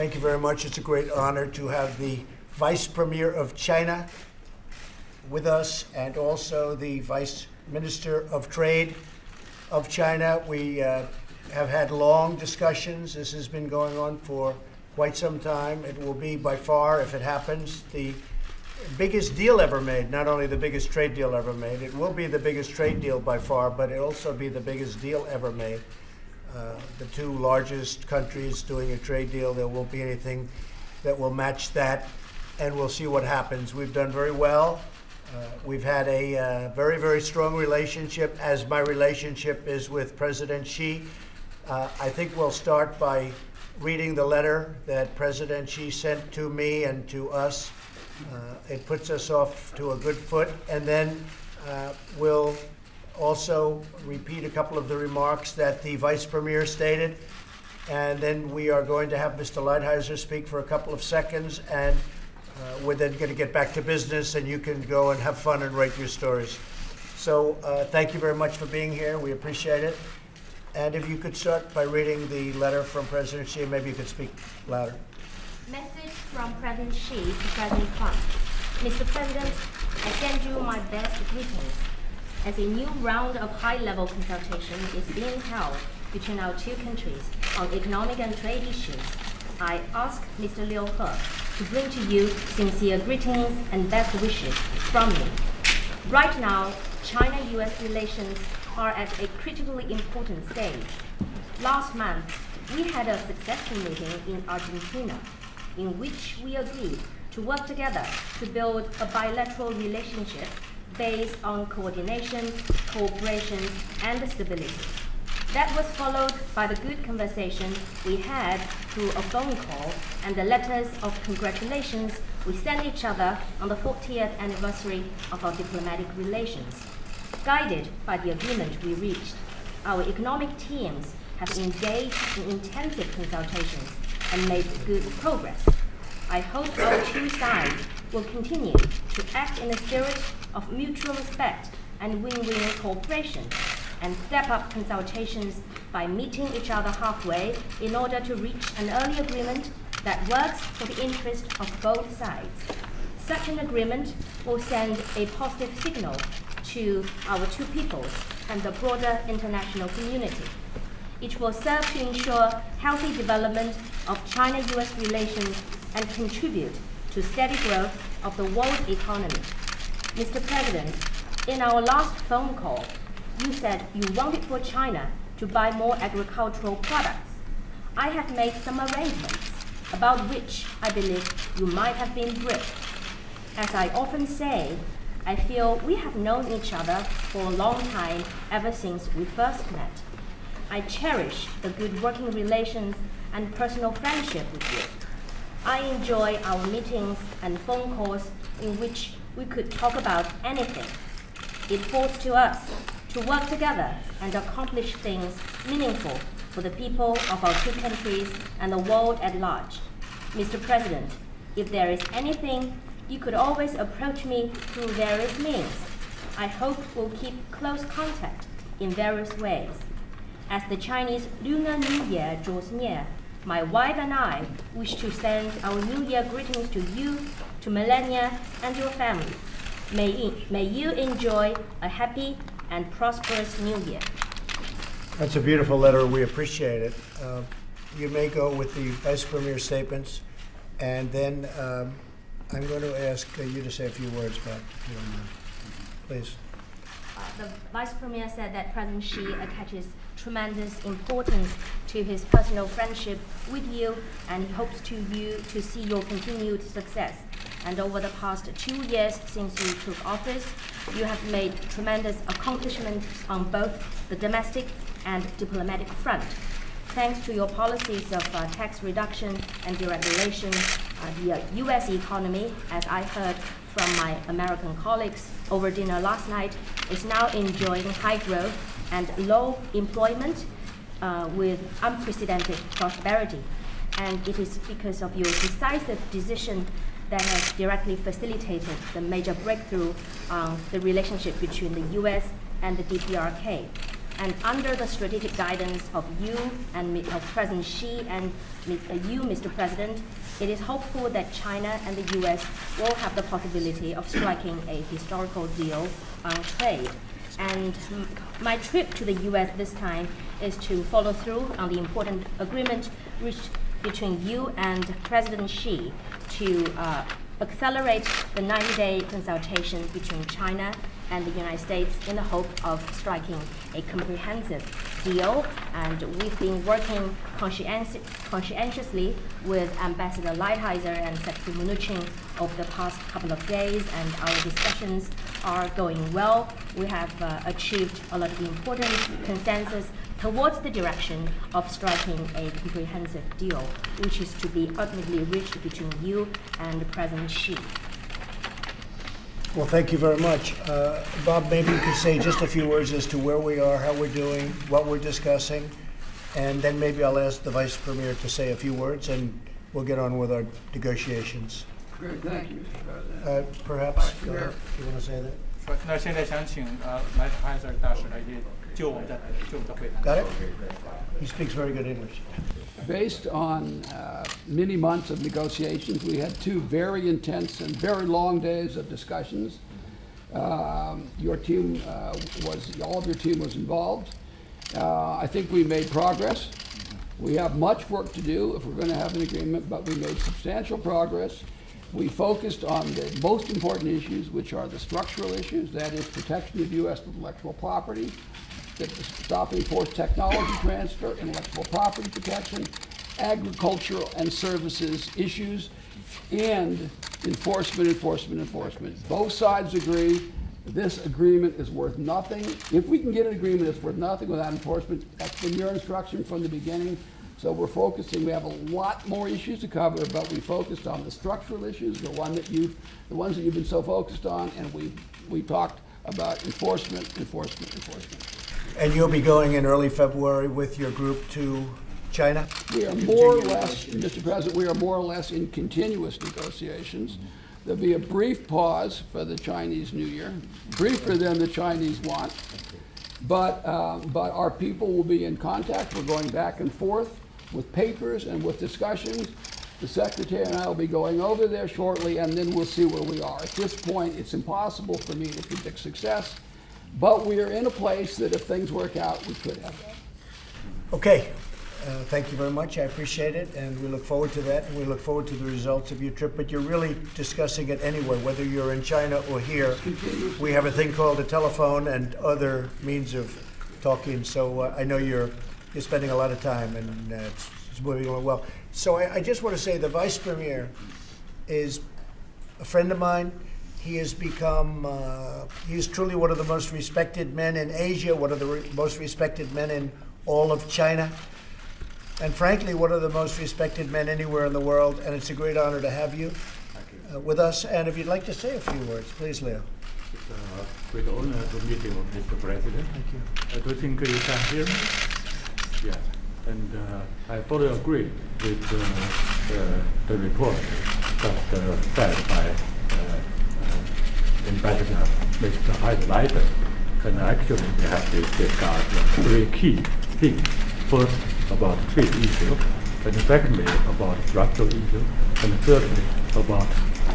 Thank you very much. It's a great honor to have the Vice Premier of China with us and also the Vice Minister of Trade of China. We uh, have had long discussions. This has been going on for quite some time. It will be by far, if it happens, the biggest deal ever made, not only the biggest trade deal ever made, it will be the biggest trade deal by far, but it'll also be the biggest deal ever made. Uh, the two largest countries doing a trade deal, there won't be anything that will match that, and we'll see what happens. We've done very well. Uh, we've had a uh, very, very strong relationship, as my relationship is with President Xi. Uh, I think we'll start by reading the letter that President Xi sent to me and to us. Uh, it puts us off to a good foot, and then we'll also repeat a couple of the remarks that the Vice Premier stated, and then we are going to have Mr. Lighthizer speak for a couple of seconds, and uh, we're then going to get back to business, and you can go and have fun and write your stories. So uh, thank you very much for being here. We appreciate it. And if you could start by reading the letter from President Xi, maybe you could speak louder. Message from President Xi to President Trump. Mr. President, I send you my best greetings. As a new round of high-level consultation is being held between our two countries on economic and trade issues, I ask Mr. Liu He to bring to you sincere greetings and best wishes from me. Right now, China-US relations are at a critically important stage. Last month, we had a successful meeting in Argentina in which we agreed to work together to build a bilateral relationship based on coordination, cooperation, and stability. That was followed by the good conversation we had through a phone call and the letters of congratulations we sent each other on the 40th anniversary of our diplomatic relations. Guided by the agreement we reached, our economic teams have engaged in intensive consultations and made good progress. I hope our two sides will continue to act in a spirit of mutual respect and win-win cooperation and step up consultations by meeting each other halfway in order to reach an early agreement that works for the interest of both sides. Such an agreement will send a positive signal to our two peoples and the broader international community. It will serve to ensure healthy development of China-US relations and contribute to steady growth of the world economy. Mr. President, in our last phone call, you said you wanted for China to buy more agricultural products. I have made some arrangements about which I believe you might have been briefed. As I often say, I feel we have known each other for a long time ever since we first met. I cherish the good working relations and personal friendship with you. I enjoy our meetings and phone calls in which we could talk about anything. It falls to us to work together and accomplish things meaningful for the people of our two countries and the world at large. Mr. President, if there is anything, you could always approach me through various means. I hope we'll keep close contact in various ways. As the Chinese Lunar New Year draws near, my wife and I wish to send our New Year greetings to you, to Melania, and your family. May, may you enjoy a happy and prosperous New Year. That's a beautiful letter. We appreciate it. Uh, you may go with the Vice Premier statements, and then um, I'm going to ask uh, you to say a few words back, if you don't mind. Please. The Vice Premier said that President Xi attaches tremendous importance to his personal friendship with you and he hopes to you to see your continued success. And over the past two years since you took office, you have made tremendous accomplishments on both the domestic and diplomatic front. Thanks to your policies of uh, tax reduction and deregulation, the uh, U.S. economy, as I heard from my American colleagues over dinner last night, is now enjoying high growth and low employment uh, with unprecedented prosperity. And it is because of your decisive decision that has directly facilitated the major breakthrough on the relationship between the US and the DPRK. And under the strategic guidance of you and of President Xi and uh, you, Mr. President, it is hopeful that China and the U.S. will have the possibility of striking a historical deal on trade. And my trip to the U.S. this time is to follow through on the important agreement reached between you and President Xi to uh, accelerate the 90-day consultation between China and the United States in the hope of striking a comprehensive deal. And we've been working conscienti- conscientiously with Ambassador Lighthizer and Secretary Mnuchin over the past couple of days, and our discussions are going well. We have uh, achieved a lot of important consensus towards the direction of striking a comprehensive deal, which is to be ultimately reached between you and President Xi. Well, thank you very much. Uh, Bob, maybe you could say just a few words as to where we are, how we're doing, what we're discussing, and then maybe I'll ask the Vice Premier to say a few words, and we'll get on with our negotiations. Great, thank you, Mr. President. Uh, Perhaps, go ahead. you want to say that? 说，那现在想请呃莱特海瑟大使来也 就我们的就我们的会谈。 Got it? He speaks very good English. Based on uh, many months of negotiations, we had two very intense and very long days of discussions. Um, Your team uh, was, all of your team was involved. Uh, I think we made progress. We have much work to do if we're going to have an agreement, but we made substantial progress. We focused on the most important issues, which are the structural issues, that is protection of U.S. intellectual property, the stopping forced technology transfer, intellectual property protection, agricultural and services issues, and enforcement, enforcement, enforcement. Both sides agree this agreement is worth nothing. If we can get an agreement, it's worth nothing without enforcement. That's been your instruction from the beginning. So we're focusing, we have a lot more issues to cover, but we focused on the structural issues, the one that you've, the ones that you've been so focused on, and we, we talked about enforcement, enforcement, enforcement. And you'll be going in early February with your group to China? We are more or less, Mr. President, we are more or less in continuous negotiations. There'll be a brief pause for the Chinese New Year, briefer than the Chinese want. But, uh, but our people will be in contact. We're going back and forth with papers and with discussions. The Secretary and I will be going over there shortly, and then we'll see where we are. At this point, it's impossible for me to predict success, but we are in a place that if things work out, we could have that. Okay, uh, thank you very much, I appreciate it, and we look forward to that, and we look forward to the results of your trip, but you're really discussing it anyway, whether you're in China or here. We have a thing called a telephone and other means of talking, so uh, I know you're, you're spending a lot of time, and uh, it's it's moving along well. So I, I just want to say, the Vice Premier is a friend of mine. He has become, uh, he is truly one of the most respected men in Asia, one of the re- most respected men in all of China, and frankly, one of the most respected men anywhere in the world. And it's a great honor to have you uh, with us. And if you'd like to say a few words, please, Leo. It's a great honor to meet you, Mr. President. Thank you. I do think you can hear me. Yes, and uh, I fully agree with uh, uh, the report just uh, said by uh, uh, Ambassador Mr. Lighthizer. And actually, we have to discuss three key things. First, about trade issue, and secondly, about structural issue, and thirdly, about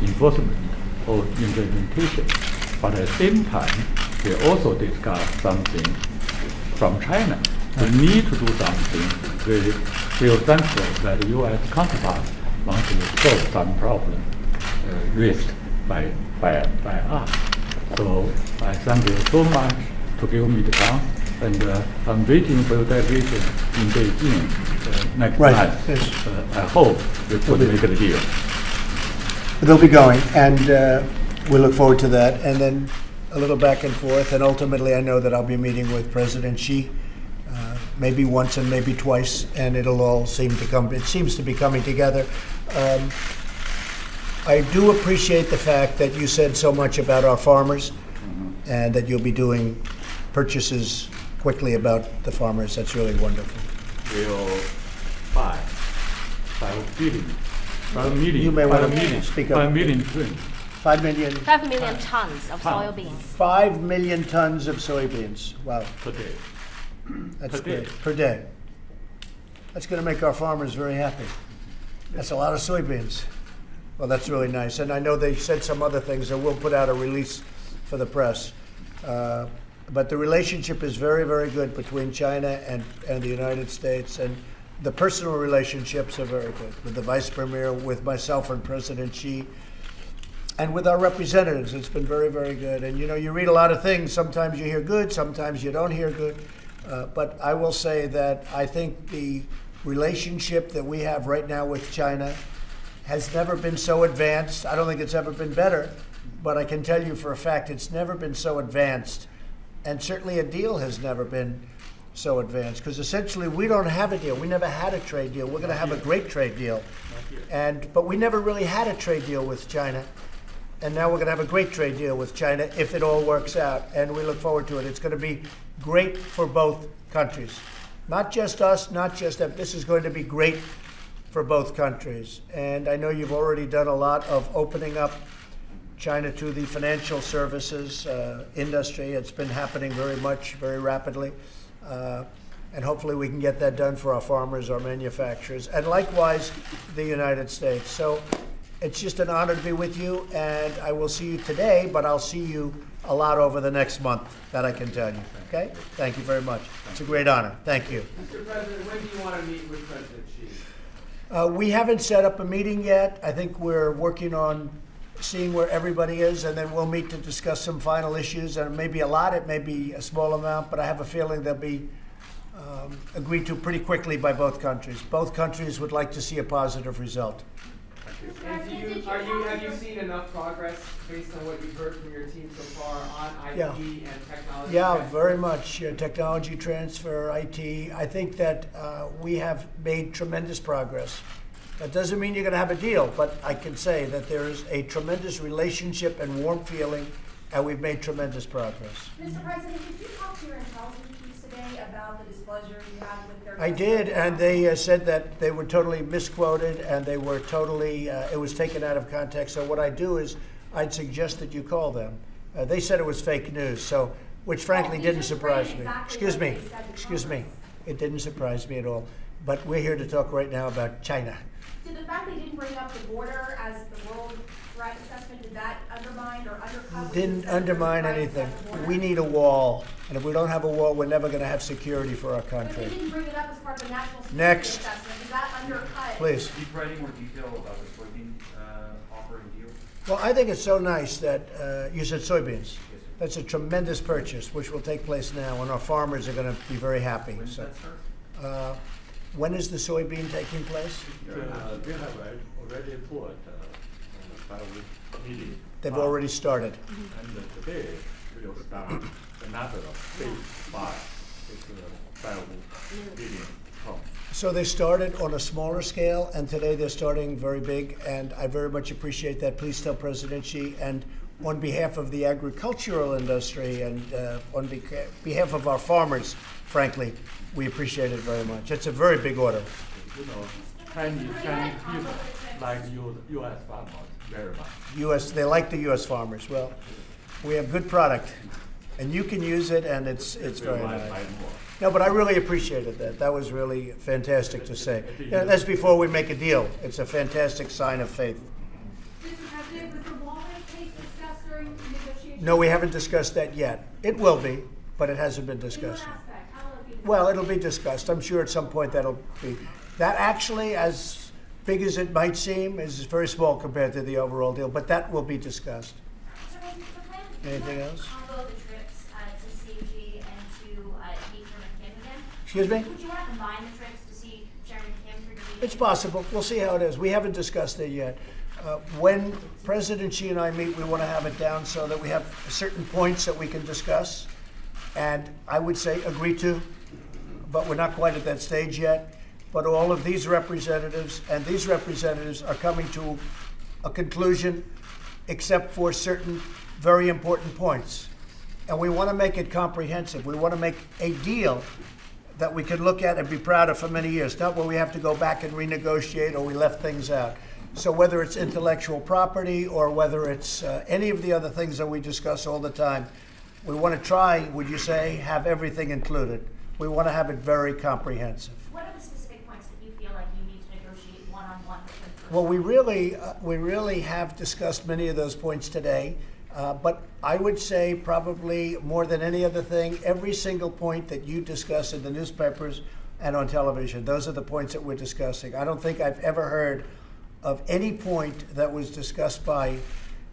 enforcement or implementation. But at the same time, we also discuss something from China. We need to do something. We feel thankful that the U.S. counterpart wants to solve some problem uh, raised by, by, by us. So I thank you so much to give me the chance, and uh, I'm waiting for your delegation in Beijing uh, next Right, month. yes. Uh, I hope we could make a deal. They'll be going, and uh, we look forward to that. And then a little back and forth, and ultimately, I know that I'll be meeting with President Xi, uh, maybe once and maybe twice, and it'll all seem to come. It seems to be coming together. Um, I do appreciate the fact that you said so much about our farmers, and that you'll be doing purchases quickly about the farmers. That's really wonderful. We'll buy five billion, five million, You may five wanna million, speak up. five million twins. Five million, Five million tons of Tons. soybeans. five million tons of soybeans. Wow. per day. That's Per day. Per day. That's going to make our farmers very happy. That's a lot of soybeans. Well, that's really nice. And I know they said some other things, and we'll put out a release for the press. Uh, but the relationship is very, very good between China and, and the United States. And the personal relationships are very good with the vice premier, with myself and President Xi and with our representatives. It's been very, very good. And you know, you read a lot of things. Sometimes you hear good, sometimes you don't hear good. Uh, but I will say that I think the relationship that we have right now with China has never been so advanced. I don't think it's ever been better, but I can tell you for a fact it's never been so advanced. And certainly a deal has never been so advanced because essentially we don't have a deal. We never had a trade deal. We're going to have a great trade deal. And but we never really had a trade deal with China. And now we're going to have a great trade deal with China if it all works out. And we look forward to it. It's going to be great for both countries. Not just us, not just them. This is going to be great for both countries. And I know you've already done a lot of opening up China to the financial services uh, industry. It's been happening very much, very rapidly. Uh, and hopefully we can get that done for our farmers, our manufacturers, and likewise the United States. So it's just an honor to be with you, and I will see you today, but I'll see you a lot over the next month, that I can tell you. Okay? Thank you very much. It's a great honor. Thank you. Mr. President, when do you want to meet with President? Uh, we haven't set up a meeting yet. I think we're working on seeing where everybody is, and then we'll meet to discuss some final issues. And it may be a lot, it may be a small amount, but I have a feeling they'll be um, agreed to pretty quickly by both countries. Both countries would like to see a positive result. And you, are you, have you seen enough progress based on what you've heard from your team so far on IT Yeah. and technology? Yeah, transfer? very much. Uh, technology transfer, IT. I think that uh, we have made tremendous progress. That doesn't mean you're going to have a deal, but I can say that there is a tremendous relationship and warm feeling, and we've made tremendous progress. Mr. President, did you talk to your intelligence chiefs today about the displeasure you had with their? I did, and they uh, said that they were totally misquoted and they were totally, uh, it was taken out of context. So what I do is I'd suggest that you call them. Uh, they said it was fake news, so, which frankly you didn't surprise me. exactly Excuse me, they said in excuse me. It didn't surprise me at all. But we're here to talk right now about China. Did the fact they didn't bring up the border as the world threat assessment, did that undermine or undercut? what you Didn't said undermine right anything. at the? We need a wall, and if we don't have a wall, we're never gonna have security for our But they country. didn't bring it up as part of the national security Next. assessment, does that undercut? Please. Can you provide any more detail about the soybean uh, offer and deal? Well, I think it's so nice that, uh, you said soybeans. That's a tremendous purchase, which will take place now, and our farmers are gonna be very happy, When does so. that start? Uh, When is the soybean taking place? Uh, They have al- already put uh, meeting. They've already started. And uh, today, we'll start another phase five, it's a five million ton. So they started on a smaller scale, and today they're starting very big, and I very much appreciate that. Please tell President Xi, and on behalf of the agricultural industry and uh, on beca- behalf of our farmers, frankly, we appreciate it very much. It's a very big order. You know, Chinese, Chinese people like US farmers very much. U.S. They like the U.S. farmers. Well, we have good product, and you can use it, and it's it's very might nice. No, but I really appreciated that. That was really fantastic to say. Yeah, that's before we make a deal. It's a fantastic sign of faith. Mr. President, was the Walmart case discussed during negotiations? No, we haven't discussed that yet. It will be, but it hasn't been discussed. aspect? How will it be discussed? Well, it'll be discussed. I'm sure at some point that'll be. That actually, as big as it might seem, is very small compared to the overall deal, but that will be discussed. So. Anything else? Combo the trips uh, to CG and to uh, meet Chairman Kim again? Excuse me? Would you want to combine the trips to see Chairman Kim for? It's possible. We'll see how it is. We haven't discussed it yet. Uh, when President Xi and I meet, we want to have it down so that we have certain points that we can discuss. And I would say agree to, but we're not quite at that stage yet. But all of these representatives and these representatives are coming to a conclusion, except for certain very important points. And we want to make it comprehensive. We want to make a deal that we can look at and be proud of for many years, not where we have to go back and renegotiate or we left things out. So whether it's intellectual property or whether it's uh, any of the other things that we discuss all the time, we want to try, would you say, have everything included. We want to have it very comprehensive. What are the specific points that you feel like you need to negotiate one-on-one with them first? Well, we really, uh, we really have discussed many of those points today. Uh, but I would say probably more than any other thing, every single point that you discuss in the newspapers and on television, those are the points that we're discussing. I don't think I've ever heard of any point that was discussed by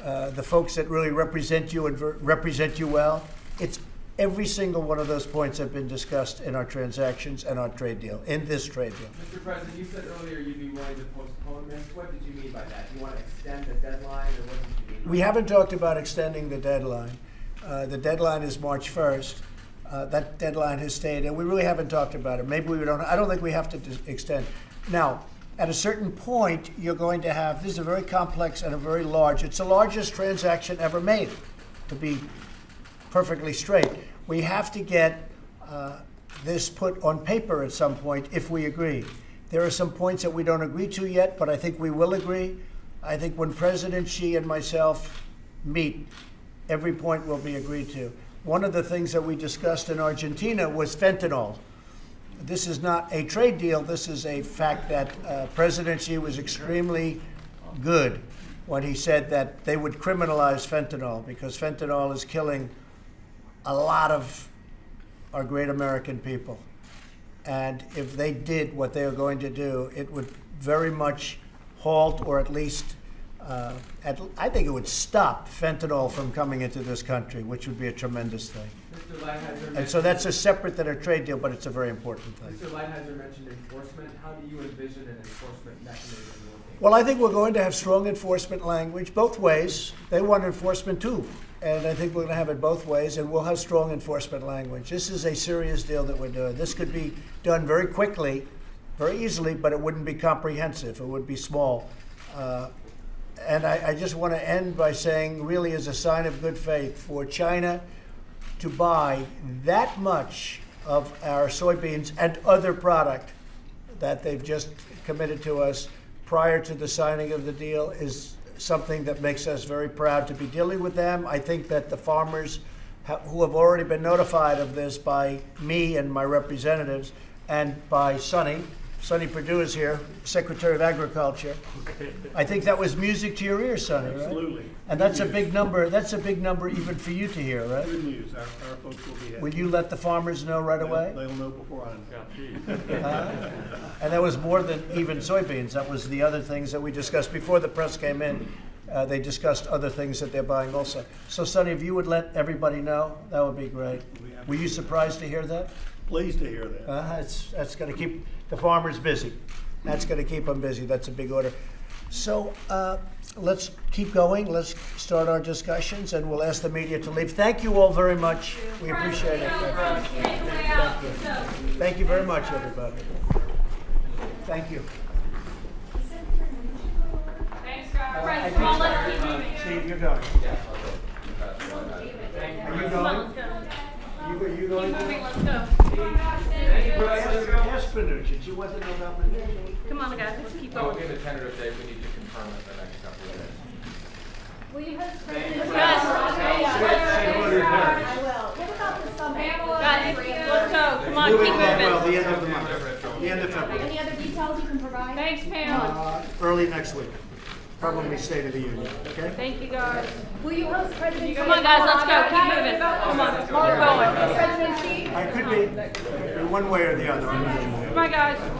uh, the folks that really represent you and represent you well. It's every single one of those points have been discussed in our transactions and our trade deal, in this trade deal. Mr. President, you said earlier you'd be willing to postpone this. What did you mean by that? Do you want to extend the deadline, or what did you mean? We haven't talked about extending the deadline. Uh, The deadline is March 1st. Uh, That deadline has stayed, and we really haven't talked about it. Maybe we don't, I don't think we have to dis- extend. Now, at a certain point, you're going to have, this is a very complex and a very large, it's the largest transaction ever made, to be perfectly straight. We have to get uh, this put on paper at some point if we agree. There are some points that we don't agree to yet, but I think we will agree. I think when President Xi and myself meet, every point will be agreed to. One of the things that we discussed in Argentina was fentanyl. This is not a trade deal. This is a fact that uh, President Xi was extremely good when he said that they would criminalize fentanyl because fentanyl is killing a lot of our great American people. And if they did what they are going to do, it would very much halt or at least, uh, at, I think it would stop fentanyl from coming into this country, which would be a tremendous thing. Mr. Lighthizer And so that's a separate than a trade deal, but it's a very important thing. Mr. Lighthizer mentioned enforcement. How do you envision an enforcement mechanism working? Well, I think we're going to have strong enforcement language both ways. They want enforcement too. And I think we're going to have it both ways, and we'll have strong enforcement language. This is a serious deal that we're doing. This could be done very quickly, very easily, but it wouldn't be comprehensive. It would be small. Uh, and I, I just want to end by saying, really, as a sign of good faith, for China to buy that much of our soybeans and other product that they've just committed to us prior to the signing of the deal is something that makes us very proud to be dealing with them. I think that the farmers ha- who have already been notified of this by me and my representatives and by Sonny, Sonny Perdue is here, Secretary of Agriculture. Okay. I think that was music to your ears, Sonny, right? Absolutely. And that's a big number, that's a big number even for you to hear, right? Good news, our, our folks will be happy. Will you let the farmers know right They'll- away? They'll know before I know. Uh, And that was more than even soybeans. That was the other things that we discussed before the press came in. Uh, they discussed other things that they're buying also. So, Sonny, if you would let everybody know, that would be great. Were you surprised to hear that? Pleased to hear that. Uh, it's, that's going to keep the farmers busy. That's going to keep them busy. That's a big order. So uh, let's keep going. Let's start our discussions, and we'll ask the media to leave. Thank you all very much. We appreciate it. Thank you. Thank you. Thank you very much, everybody. Thank you. Thanks, guys. I think so. let's keep moving. Steve, you're going. Are you going? let's go. You, go- you going? Keep moving, let's go. Yes, Panucci, you want to know about Panucci? Come on, guys, let's keep I'll going. give a tentative date. We need to confirm it the next couple of days. Will you host Guys, I will. What about the summer? guys, let's go. Come on, Moving keep along well, moving. the end of the month, the end of February, Any other details you can provide? Thanks, Pam. uh, early next week, probably State of the Union, okay? Thank you, guys. Will you host President? Come on, guys, let's go. Keep moving. Come on, keep going. President Xi? I could be, one way or the other. On, guys.